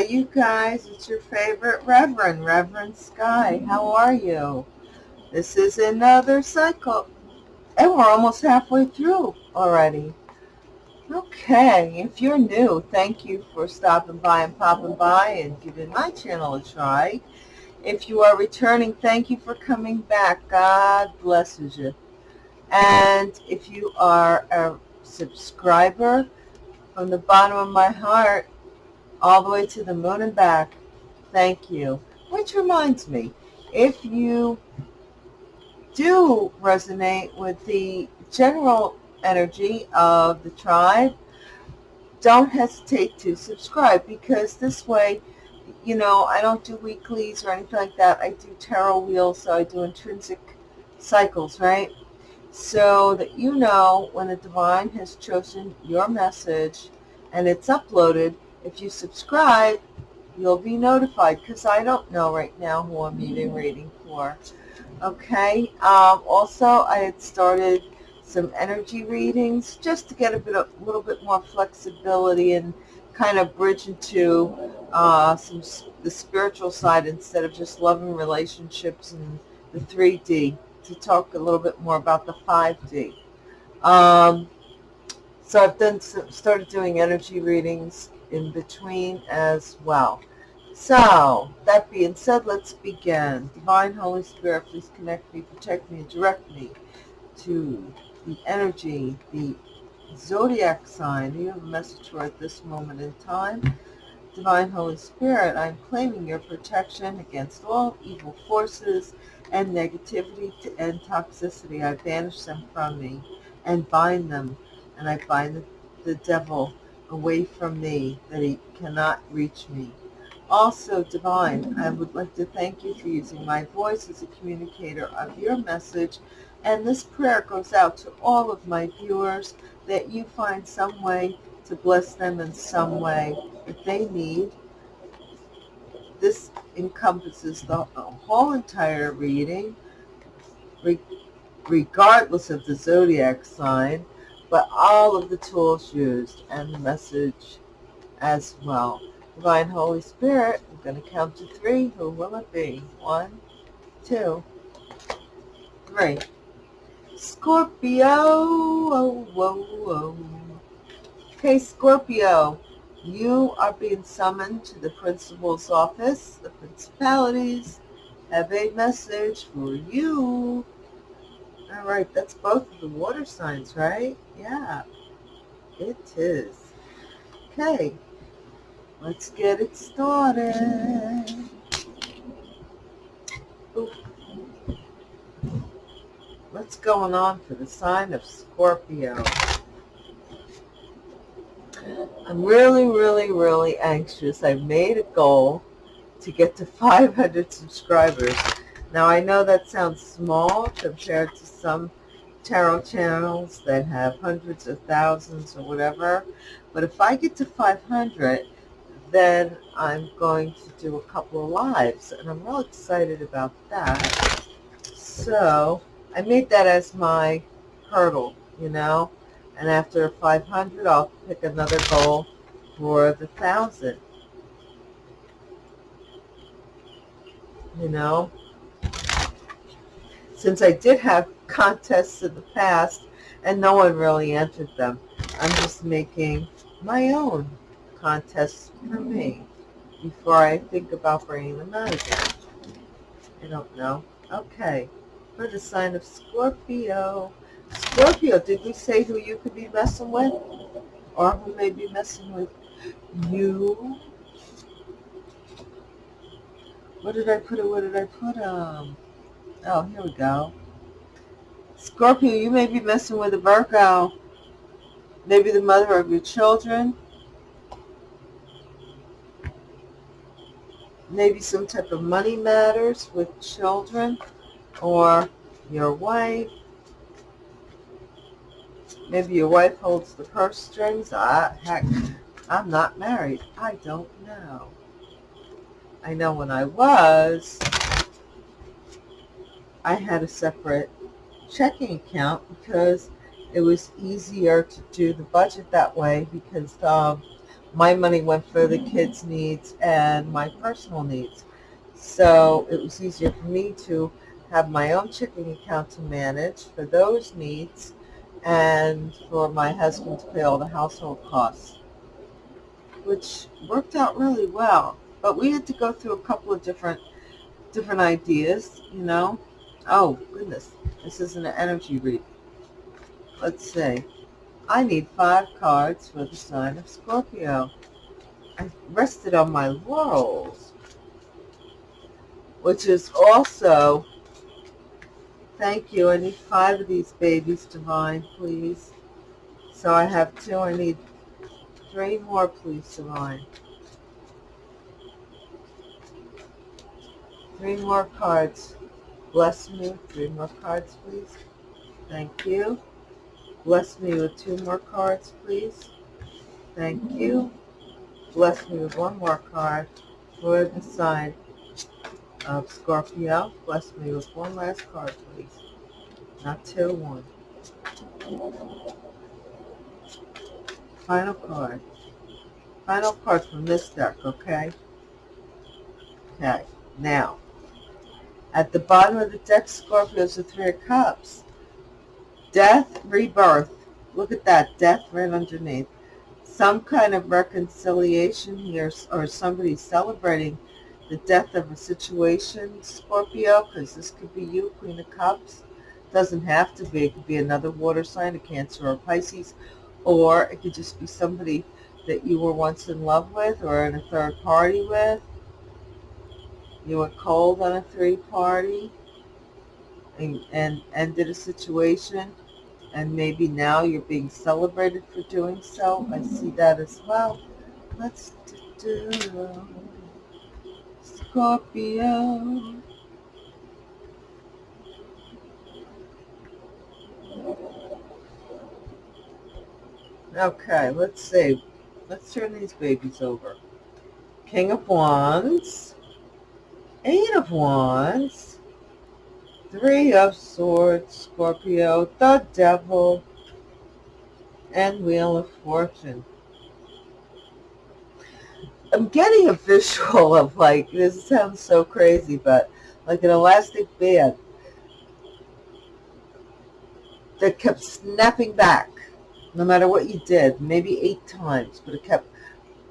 Hi, you guys. It's your favorite Reverend, Reverend Sky. How are you? This is another cycle. And we're almost halfway through already. Okay, if you're new, thank you for stopping by and popping by and giving my channel a try. If you are returning, thank you for coming back. God blesses you. And if you are a subscriber, from the bottom of my heart, all the way to the moon and back. Thank you. Which reminds me, if you do resonate with the general energy of the tribe, don't hesitate to subscribe because this way, you know, I don't do weeklies or anything like that. I do tarot wheels, so I do intrinsic cycles, right? So that you know when the divine has chosen your message and it's uploaded, if you subscribe, you'll be notified because I don't know right now who I'm meeting reading for. Okay. Um, also, I had started some energy readings just to get a bit, a little bit more flexibility and kind of bridge into uh, some the spiritual side instead of just loving relationships and the 3D to talk a little bit more about the 5D. Um, so I've done started doing energy readings in between as well. So, that being said, let's begin. Divine Holy Spirit, please connect me, protect me, and direct me to the energy, the zodiac sign. You have a message for at this moment in time. Divine Holy Spirit, I'm claiming your protection against all evil forces and negativity and toxicity. I banish them from me and bind them, and I bind the, the devil away from me, that he cannot reach me. Also, Divine, I would like to thank you for using my voice as a communicator of your message. And this prayer goes out to all of my viewers that you find some way to bless them in some way that they need. This encompasses the whole entire reading, regardless of the zodiac sign but all of the tools used and the message as well. Divine Holy Spirit, I'm going to count to three. Who will it be? One, two, three. Scorpio. Oh, whoa, whoa. Okay, Scorpio, you are being summoned to the principal's office. The principalities have a message for you. All right, that's both of the water signs, right? Yeah, it is. Okay, let's get it started. What's going on for the sign of Scorpio? I'm really, really, really anxious. I've made a goal to get to 500 subscribers now I know that sounds small compared to some tarot channels that have hundreds of thousands or whatever, but if I get to 500, then I'm going to do a couple of lives, and I'm real excited about that. So I made that as my hurdle, you know, and after 500, I'll pick another goal for the 1,000. You know, since I did have contests in the past and no one really entered them. I'm just making my own contests for me before I think about bringing them out again. I don't know. Okay. For the sign of Scorpio. Scorpio, did we say who you could be messing with? Or who may be messing with you? What did I put? It? What did I put? Um, Oh, here we go. Scorpio, you may be messing with a Virgo. Maybe the mother of your children. Maybe some type of money matters with children or your wife. Maybe your wife holds the purse strings. I, heck, I'm not married. I don't know. I know when I was, I had a separate checking account because it was easier to do the budget that way because um, my money went for the kids' needs and my personal needs. So it was easier for me to have my own checking account to manage for those needs and for my husband to pay all the household costs, which worked out really well. But we had to go through a couple of different different ideas, you know. Oh, goodness. This isn't an energy read. Let's see. I need five cards for the sign of Scorpio. I rested on my laurels, which is also, thank you, I need five of these babies, Divine, please. So I have two, I need three more, please, Divine. Three more cards. Bless me. with Three more cards, please. Thank you. Bless me with two more cards, please. Thank you. Bless me with one more card for the sign of Scorpio. Bless me with one last card, please. Not two, one. Final card. Final card from this deck, okay? Okay, now, at the bottom of the deck, Scorpio is the Three of Cups. Death, rebirth. Look at that, death right underneath. Some kind of reconciliation here, or somebody celebrating the death of a situation, Scorpio, because this could be you, Queen of Cups. Doesn't have to be. It could be another water sign, a Cancer or Pisces, or it could just be somebody that you were once in love with or in a third party with you were cold on a three party and, and ended a situation and maybe now you're being celebrated for doing so. I see that as well. Let's do Scorpio. Okay, let's see. Let's turn these babies over. King of Wands. Eight of Wands, Three of Swords, Scorpio, the Devil, and Wheel of Fortune. I'm getting a visual of like, this sounds so crazy, but like an elastic band that kept snapping back no matter what you did, maybe eight times, but it kept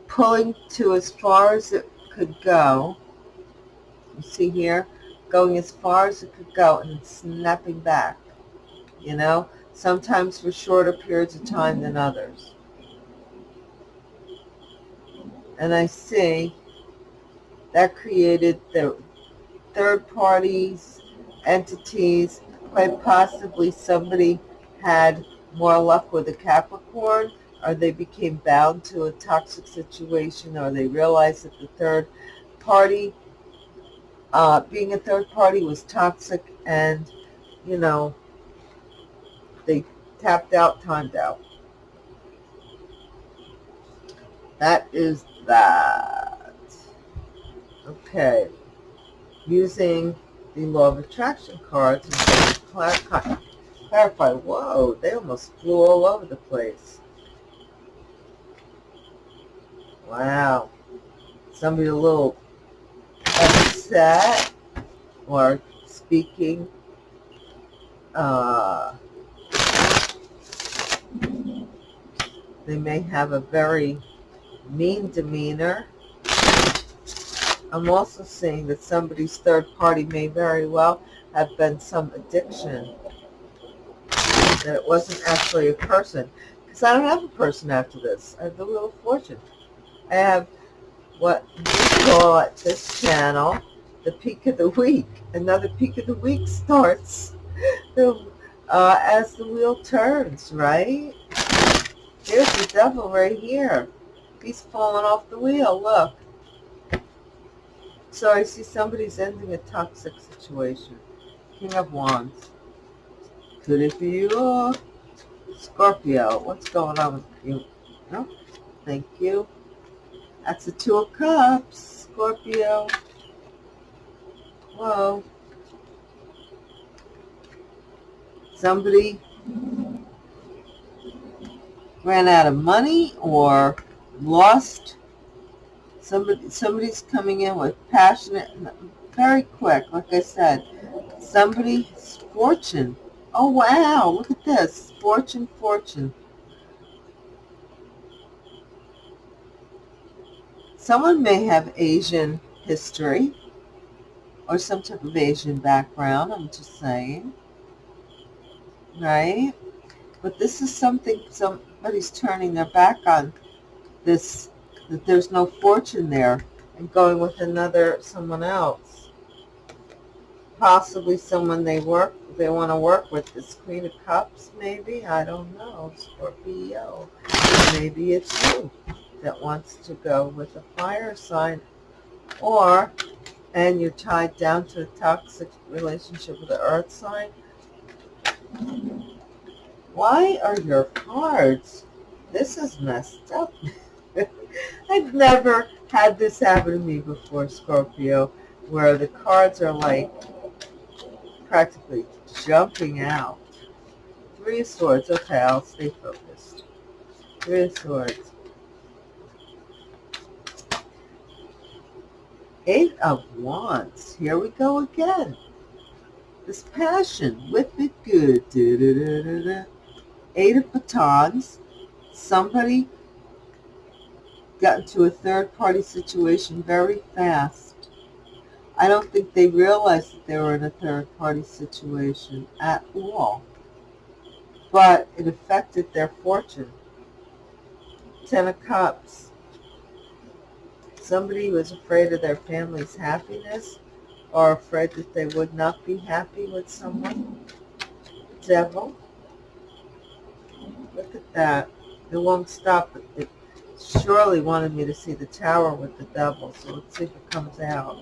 pulling to as far as it could go see here? Going as far as it could go and snapping back. You know? Sometimes for shorter periods of time than others. And I see that created the third parties, entities, quite possibly somebody had more luck with a Capricorn, or they became bound to a toxic situation, or they realized that the third party uh, being a third party was toxic and, you know, they tapped out, timed out. That is that. Okay. Using the law of attraction cards and clarify, clarify. Whoa, they almost flew all over the place. Wow. Somebody a little upset or speaking uh, they may have a very mean demeanor. I'm also seeing that somebody's third party may very well have been some addiction. That it wasn't actually a person. Because I don't have a person after this. I have the Wheel of Fortune. I have what we call at this channel the peak of the week. Another peak of the week starts uh, as the wheel turns, right? Here's the devil right here. He's falling off the wheel, look. So I see somebody's ending a toxic situation. King of Wands. Could it be you? Scorpio. What's going on with you? Thank you. That's the Two of Cups, Scorpio. Whoa. Somebody ran out of money or lost. Somebody, somebody's coming in with passionate, very quick, like I said. Somebody's fortune. Oh, wow, look at this. Fortune, fortune. Someone may have Asian history or some type of Asian background, I'm just saying. Right? But this is something somebody's turning their back on this, that there's no fortune there and going with another, someone else. Possibly someone they work, they want to work with. This Queen of Cups, maybe? I don't know. Scorpio. Maybe it's you that wants to go with a fire sign or and you're tied down to a toxic relationship with the earth sign? Why are your cards this is messed up. I've never had this happen to me before Scorpio where the cards are like practically jumping out. Three of swords. Okay I'll stay focused. Three of swords Eight of Wands. Here we go again. This passion, with the good. Da, da, da, Eight of Batons. Somebody got into a third-party situation very fast. I don't think they realized that they were in a third-party situation at all. But it affected their fortune. Ten of Cups somebody was afraid of their family's happiness or afraid that they would not be happy with someone. Devil. Look at that. It won't stop. It surely wanted me to see the tower with the devil, so let's see if it comes out.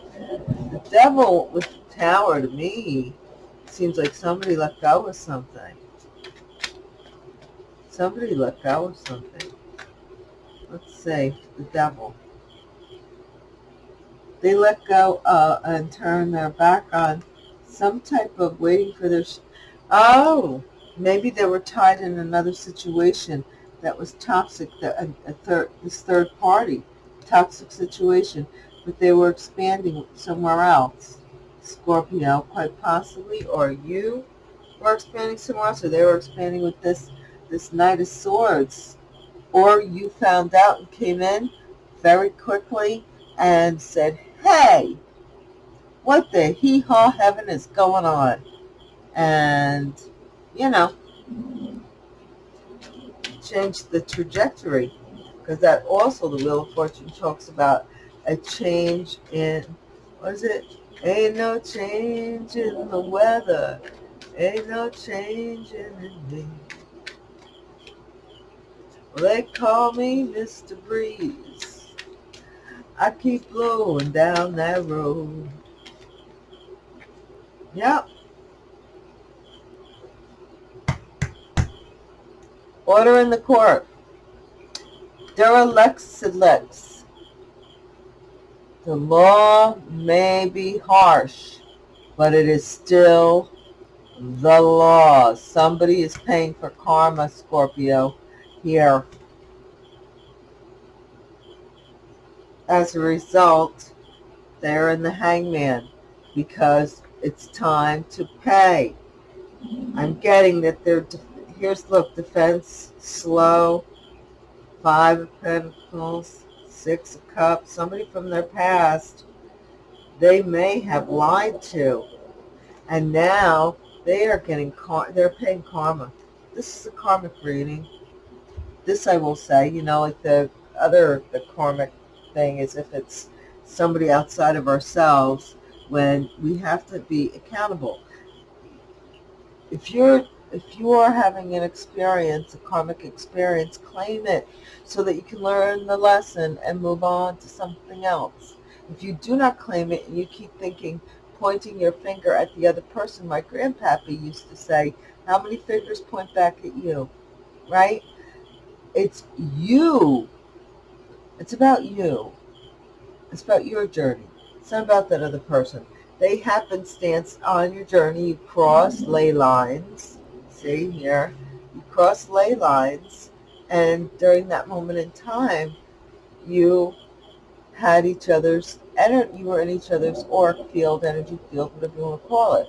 The devil with the tower, to me, seems like somebody let go of something. Somebody let go of something. Let's say the devil they let go uh, and turn their back on some type of waiting for their... oh, maybe they were tied in another situation that was toxic, a, a third, this third party, toxic situation, but they were expanding somewhere else. Scorpio, quite possibly, or you were expanding somewhere else, or they were expanding with this, this Knight of Swords, or you found out and came in very quickly and said, hey, what the hee-haw heaven is going on? And, you know, change the trajectory because that also the Wheel of Fortune talks about a change in, what is it? Ain't no change in the weather. Ain't no change in me. Well, they call me Mr. Breeze. I keep going down that road. Yep. Order in the court. Derelict lex. The law may be harsh, but it is still the law. Somebody is paying for karma, Scorpio, here. As a result, they're in the hangman because it's time to pay. I'm getting that they're, here's, look, defense, slow, five of pentacles, six of cups, somebody from their past, they may have lied to. And now they are getting, they're paying karma. This is a karmic reading. This I will say, you know, like the other, the karmic thing is if it's somebody outside of ourselves when we have to be accountable. If you're if you are having an experience, a karmic experience, claim it so that you can learn the lesson and move on to something else. If you do not claim it and you keep thinking, pointing your finger at the other person, my grandpappy used to say, how many fingers point back at you, right? It's you it's about you. It's about your journey. It's not about that other person. They happenstance on your journey. You cross ley lines. See here? You cross ley lines. And during that moment in time, you had each other's, energy. you were in each other's auric field, energy field, whatever you want to call it.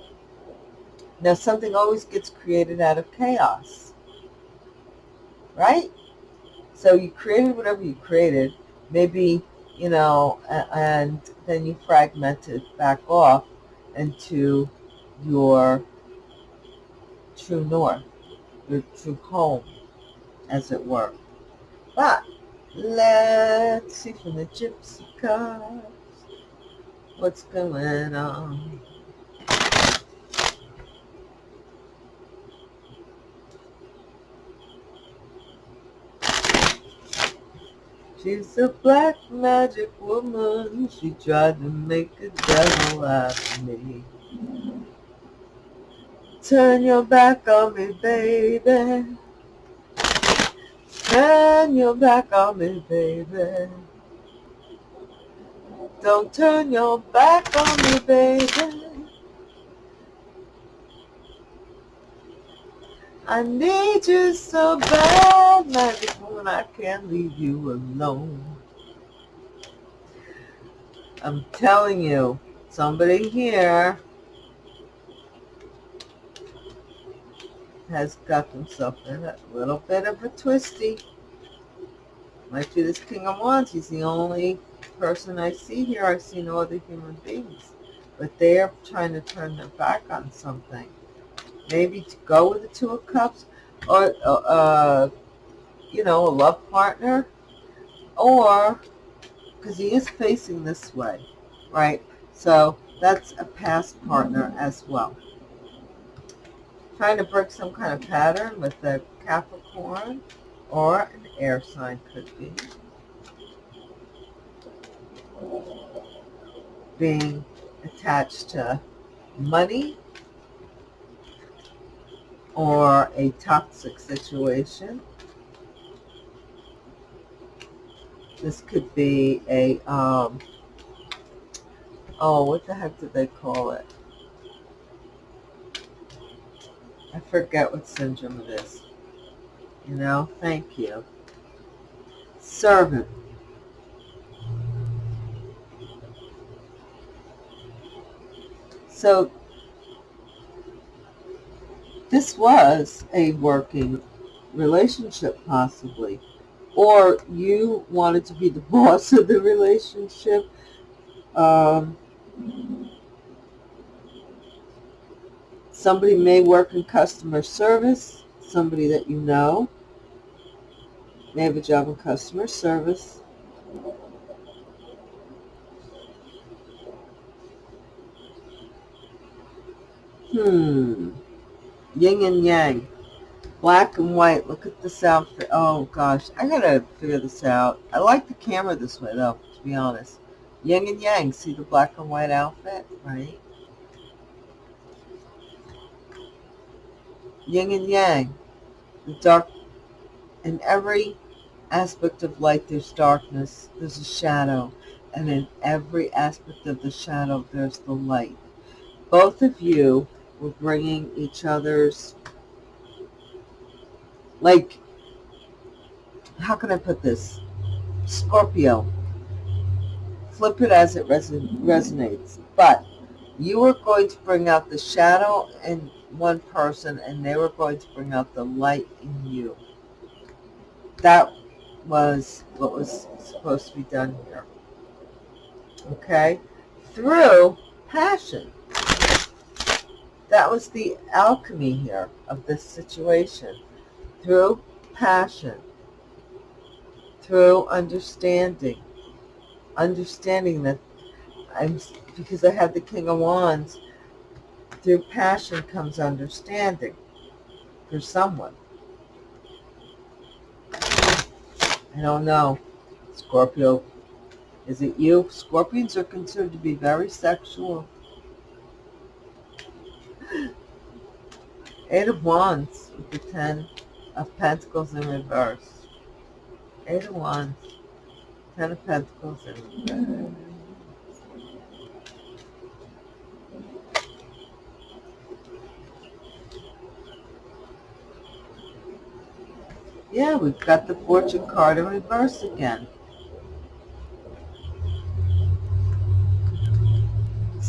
Now, something always gets created out of chaos, right? So you created whatever you created, maybe, you know, and then you fragment it back off into your true north, your true home, as it were. But let's see from the gypsy cards what's going on. She's a black magic woman. She tried to make a devil out of me. Turn your back on me, baby. Turn your back on me, baby. Don't turn your back on me, baby. I need you so bad, magic woman, I can't leave you alone. I'm telling you, somebody here has got themselves in a little bit of a twisty. Might be this King of Wands. He's the only person I see here. I see no other human beings. But they are trying to turn their back on something maybe to go with the Two of Cups, or, uh, you know, a love partner, or, because he is facing this way, right? So that's a past partner as well. Trying to break some kind of pattern with the Capricorn, or an air sign could be. Being attached to money, or a toxic situation. This could be a, um, oh, what the heck did they call it? I forget what syndrome it is. You know, thank you. Servant. So this was a working relationship possibly. Or you wanted to be the boss of the relationship um, somebody may work in customer service somebody that you know may have a job in customer service. Hmm yin and yang, black and white. Look at this outfit. Oh gosh, I gotta figure this out. I like the camera this way though, to be honest. Yin and yang, see the black and white outfit, right? Yin and yang, the dark, in every aspect of light there's darkness, there's a shadow, and in every aspect of the shadow there's the light. Both of you we're bringing each other's, like, how can I put this? Scorpio. Flip it as it reson resonates. But you were going to bring out the shadow in one person and they were going to bring out the light in you. That was what was supposed to be done here. Okay? Through passion. That was the alchemy here of this situation. Through passion, through understanding, understanding that I'm, because I have the King of Wands, through passion comes understanding for someone. I don't know. Scorpio, is it you? Scorpions are considered to be very sexual. Eight of Wands with the Ten of Pentacles in reverse. Eight of Wands, Ten of Pentacles in reverse. Yeah, we've got the Fortune card in reverse again.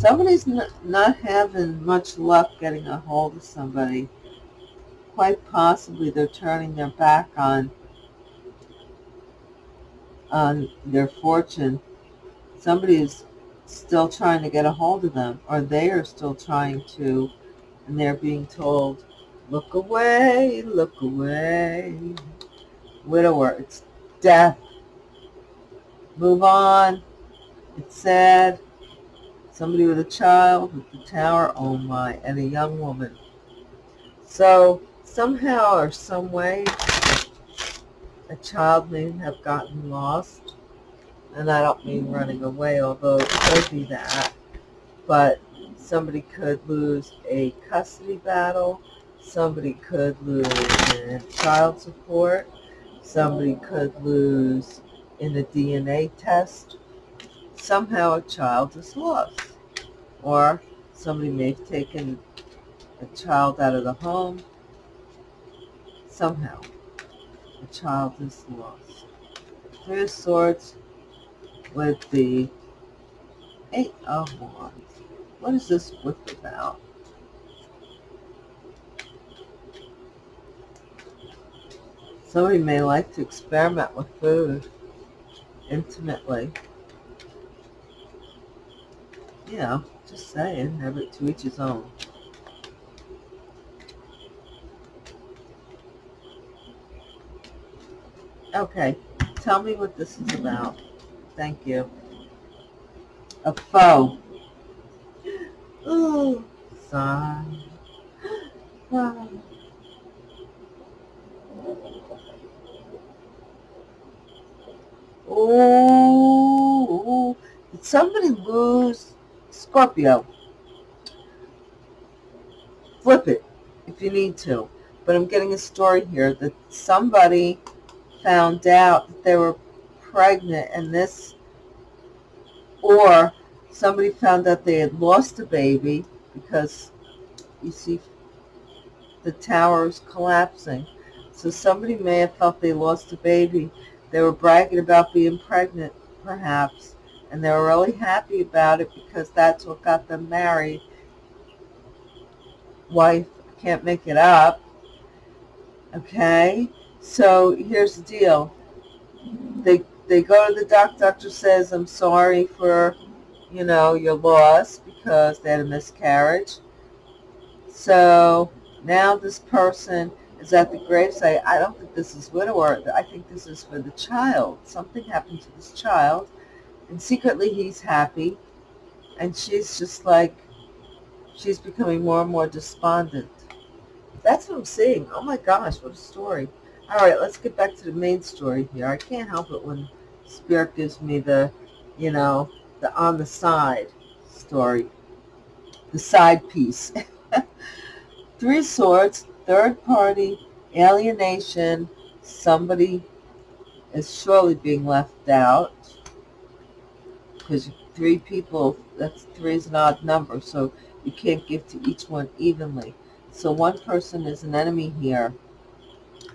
Somebody's not having much luck getting a hold of somebody. Quite possibly they're turning their back on on their fortune. Somebody is still trying to get a hold of them, or they are still trying to, and they're being told, look away, look away. Widower, it's death. Move on. It's sad. Somebody with a child with the tower, oh my, and a young woman. So somehow or some way, a child may have gotten lost. And I don't mean running away, although it could be that. But somebody could lose a custody battle. Somebody could lose in child support. Somebody could lose in a DNA test somehow a child is lost. Or somebody may have taken a child out of the home. Somehow, a child is lost. Three of Swords with the Eight of Wands. What is this book about? Somebody may like to experiment with food intimately you know, just saying, have it to each his own. Okay, tell me what this is about. Thank you. A foe. Oh, sigh. Oh, did somebody lose Scorpio. Flip it if you need to. But I'm getting a story here that somebody found out that they were pregnant and this, or somebody found out they had lost a baby because you see the tower is collapsing. So somebody may have felt they lost a baby. They were bragging about being pregnant, perhaps and they were really happy about it because that's what got them married. Wife can't make it up. Okay, so here's the deal. They they go to the doctor. Doctor says, "I'm sorry for, you know, your loss because they had a miscarriage." So now this person is at the gravesite. I don't think this is widower. I think this is for the child. Something happened to this child and secretly he's happy. And she's just like, she's becoming more and more despondent. That's what I'm seeing. Oh my gosh, what a story. All right, let's get back to the main story here. I can't help it when Spirit gives me the, you know, the on the side story, the side piece. Three Swords, third party, alienation, somebody is surely being left out because three people, that's three is an odd number, so you can't give to each one evenly. So one person is an enemy here.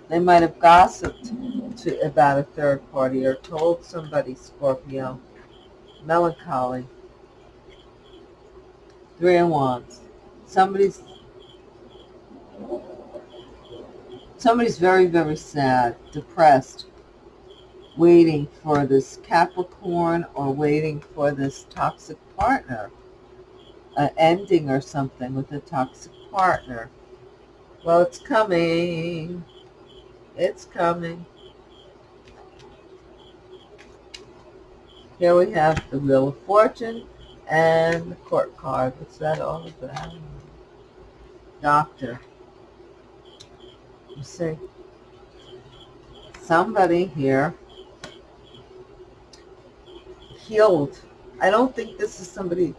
They might have gossiped to, about a third party or told somebody, Scorpio. Melancholy. Three of Wands. Somebody's somebody's very, very sad, depressed, waiting for this Capricorn or waiting for this toxic partner, an ending or something with a toxic partner. Well, it's coming. It's coming. Here we have the Wheel of Fortune and the Court card. What's that all about? Doctor. You see, somebody here healed. I don't think this is somebody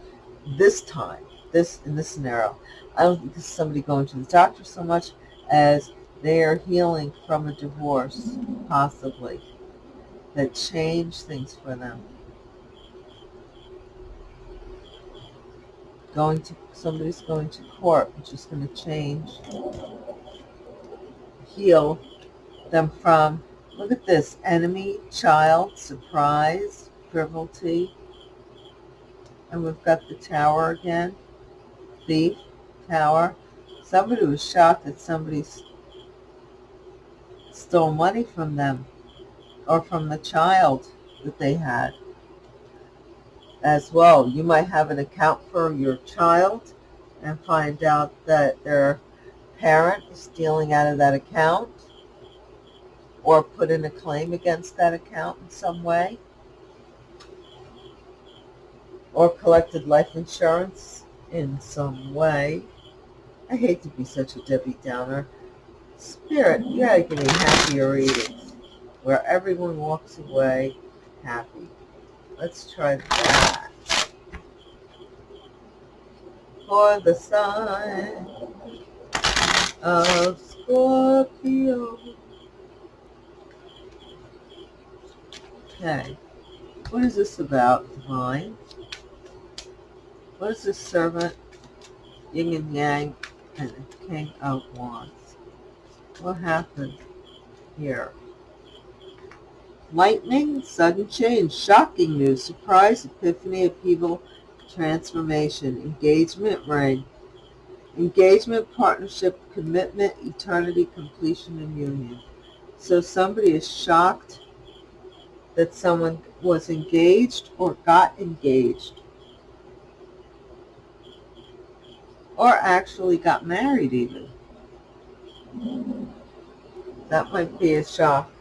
this time, this in this scenario. I don't think this is somebody going to the doctor so much as they are healing from a divorce, possibly, that changed things for them. Going to, somebody's going to court, which is going to change, heal them from, look at this, enemy, child, surprise, frivolity, And we've got the tower again. Thief, tower. Somebody was shocked that somebody stole money from them or from the child that they had as well. You might have an account for your child and find out that their parent is stealing out of that account or put in a claim against that account in some way or collected life insurance in some way. I hate to be such a Debbie Downer. Spirit, you gotta give me happier readings where everyone walks away happy. Let's try that. For the sign of Scorpio. Okay. What is this about, Divine? What is this servant, yin and yang, and king of wands? What happened here? Lightning, sudden change, shocking news, surprise, epiphany, upheaval, transformation, engagement, ring, engagement, partnership, commitment, eternity, completion, and union. So somebody is shocked that someone was engaged or got engaged or actually got married even. That might be a shock.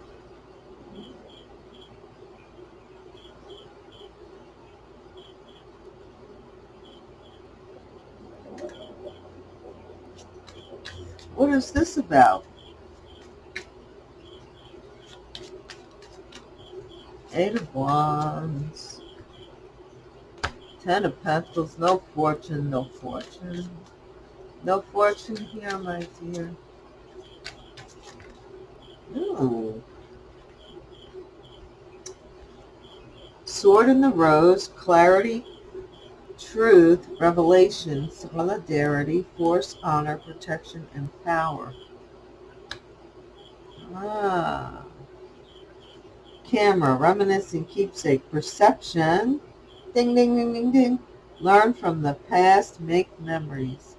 What is this about? Eight of Wands. Ten of Pentacles. No fortune, no fortune. No fortune here, my dear. Ooh. Sword in the Rose, clarity, truth, revelation, solidarity, force, honor, protection, and power. Ah. Camera, reminiscing, keepsake, perception. Ding, ding, ding, ding, ding. Learn from the past, make memories.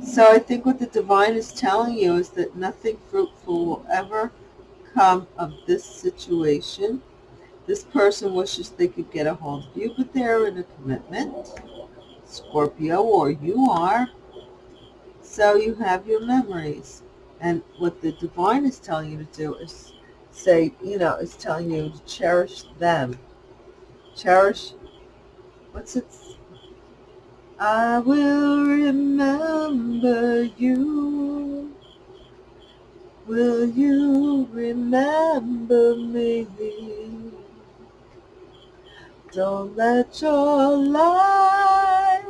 So I think what the divine is telling you is that nothing fruitful will ever come of this situation this person wishes they could get a hold of you, but they're in a commitment, Scorpio, or you are. So you have your memories. And what the divine is telling you to do is say, you know, is telling you to cherish them. Cherish, what's it? I will remember you. Will you remember me? Don't let your life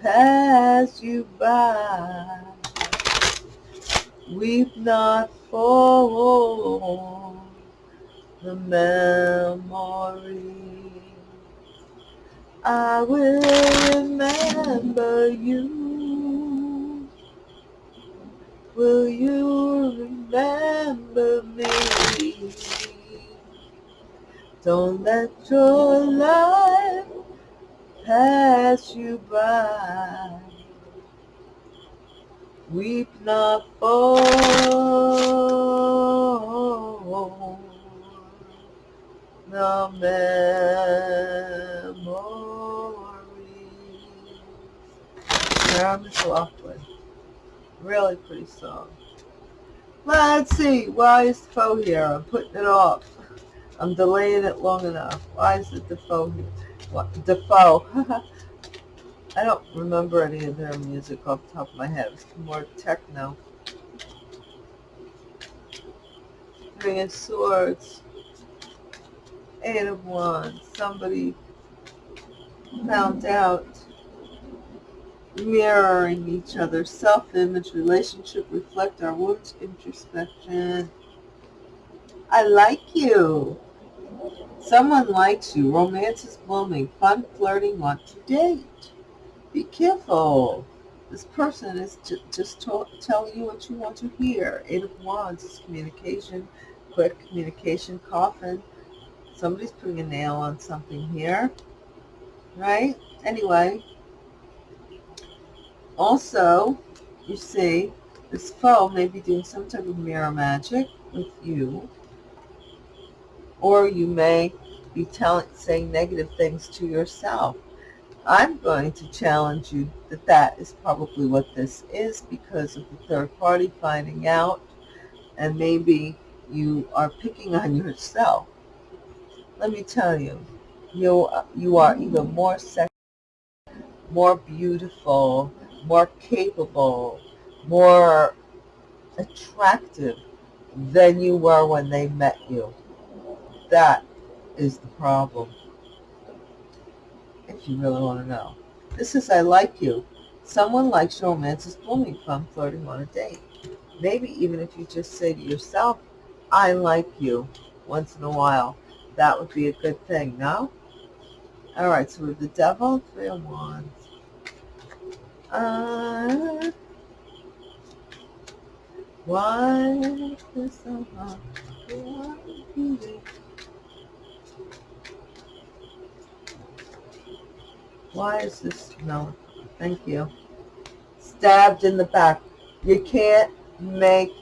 pass you by. Weep not for the memory. I will remember you. Will you remember me? Don't let your life pass you by. Weep not for the memories. Sarah McLachlan. Really pretty song. Let's see. Why is Foe here? I'm putting it off. I'm delaying it long enough. Why is it Defoe? Here? What, Defoe. I don't remember any of their music off the top of my head. It's more techno. Three of Swords. Eight of Wands. Somebody found out mirroring each other. Self-image, relationship, reflect our wounds, introspection. I like you. Someone likes you. Romance is blooming. Fun, flirting, want to date. Be careful. This person is just telling you what you want to hear. Eight of Wands is communication, quick communication, coffin. Somebody's putting a nail on something here. right? Anyway, also, you see, this foe may be doing some type of mirror magic with you, or you may be telling, saying negative things to yourself. I'm going to challenge you that that is probably what this is because of the third party finding out, and maybe you are picking on yourself. Let me tell you, you you are even more sexy, more beautiful, more capable, more attractive than you were when they met you. That is the problem. If you really want to know. This is I like you. Someone likes your romance is blooming from flirting on a date. Maybe even if you just say to yourself, I like you once in a while. That would be a good thing, no? All right, so with the devil, three of wands. Why is so hard? Why is this? No, thank you. Stabbed in the back. You can't make,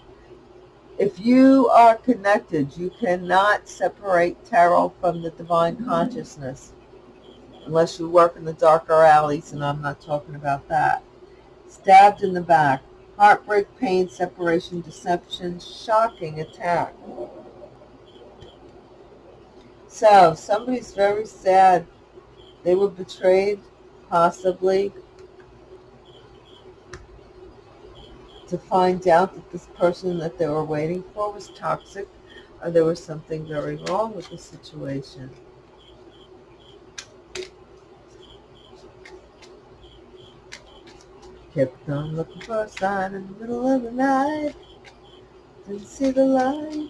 if you are connected, you cannot separate tarot from the divine consciousness unless you work in the darker alleys, and I'm not talking about that. Stabbed in the back. Heartbreak, pain, separation, deception, shocking attack. So, somebody's very sad. They were betrayed, possibly, to find out that this person that they were waiting for was toxic or there was something very wrong with the situation. Kept on looking for a sign in the middle of the night. Didn't see the light.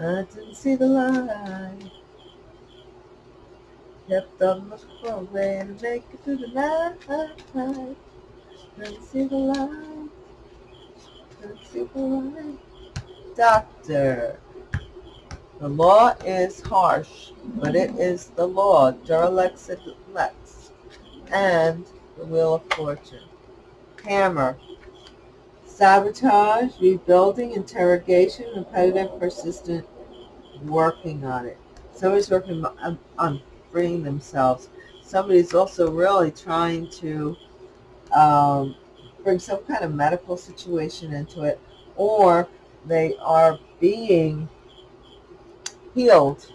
I didn't see the light. Kept on looking for a way to make it through the night. Didn't see the light. Didn't see the light. Doctor. The law is harsh, but it is the law. Duralex Lex. And the Wheel of Fortune hammer. Sabotage, rebuilding, interrogation, repetitive, persistent, working on it. Somebody's working on, on freeing themselves. Somebody's also really trying to um, bring some kind of medical situation into it, or they are being healed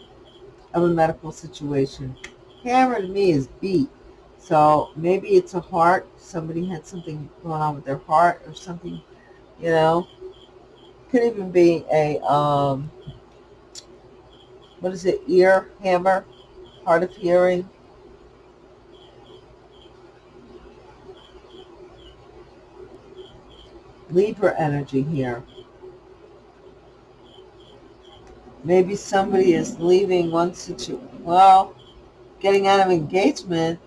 of a medical situation. Hammer to me is beat. So maybe it's a heart. Somebody had something going on with their heart or something, you know. Could even be a, um, what is it, ear hammer, hard of hearing. Libra energy here. Maybe somebody is leaving one situation, well, getting out of engagement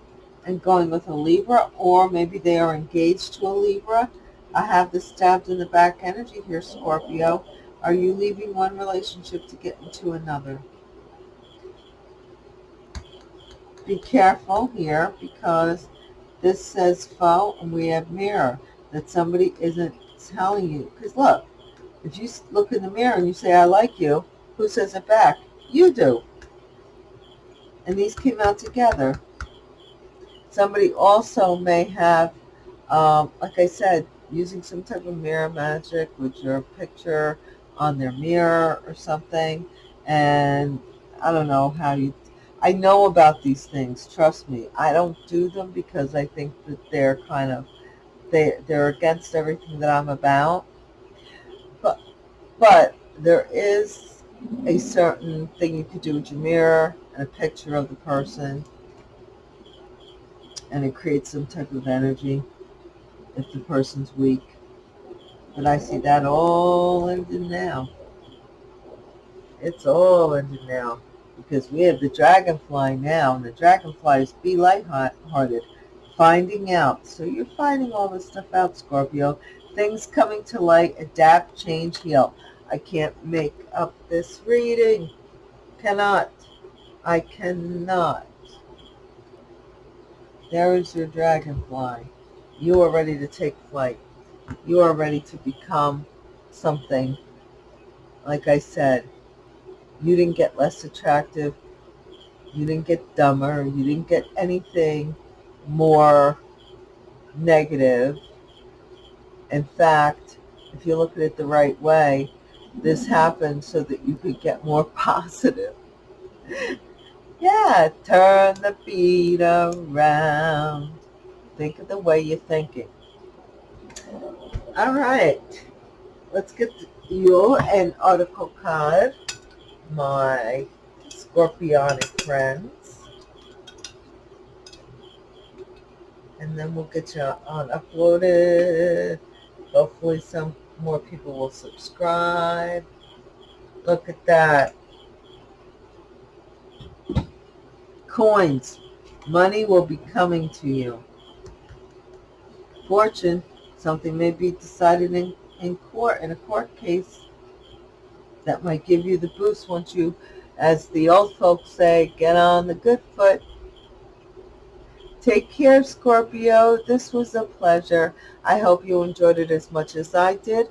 and going with a Libra, or maybe they are engaged to a Libra. I have this stabbed in the back energy here, Scorpio. Are you leaving one relationship to get into another? Be careful here because this says foe and we have mirror. That somebody isn't telling you. Because look, if you look in the mirror and you say, I like you, who says it back? You do. And these came out together. Somebody also may have, um, like I said, using some type of mirror magic with your picture on their mirror or something. And I don't know how you, I know about these things, trust me. I don't do them because I think that they're kind of, they, they're against everything that I'm about. But, but there is a certain thing you could do with your mirror and a picture of the person and it creates some type of energy if the person's weak. But I see that all ending now. It's all ending now because we have the dragonfly now, and the dragonfly is be lighthearted, finding out. So you're finding all this stuff out, Scorpio. Things coming to light, adapt, change, heal. I can't make up this reading. Cannot. I cannot. There is your dragonfly. You are ready to take flight. You are ready to become something. Like I said, you didn't get less attractive. You didn't get dumber. You didn't get anything more negative. In fact, if you look at it the right way, this happened so that you could get more positive. Yeah, turn the beat around. Think of the way you're thinking. All right, let's get you an oracle card, my Scorpionic friends. And then we'll get you on uploaded. Hopefully some more people will subscribe. Look at that. Coins. Money will be coming to you. Fortune. Something may be decided in, in court, in a court case. That might give you the boost once you, as the old folks say, get on the good foot. Take care, Scorpio. This was a pleasure. I hope you enjoyed it as much as I did.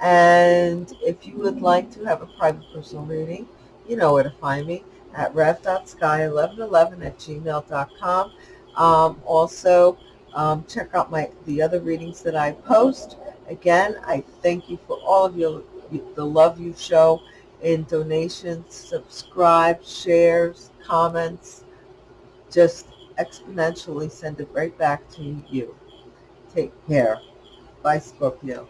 And if you would like to have a private personal reading, you know where to find me at rev.sky1111 at gmail.com. Um, also, um, check out my the other readings that I post. Again, I thank you for all of your the love you show in donations, subscribe, shares, comments. Just exponentially send it right back to you. Take care. Bye, Scorpio.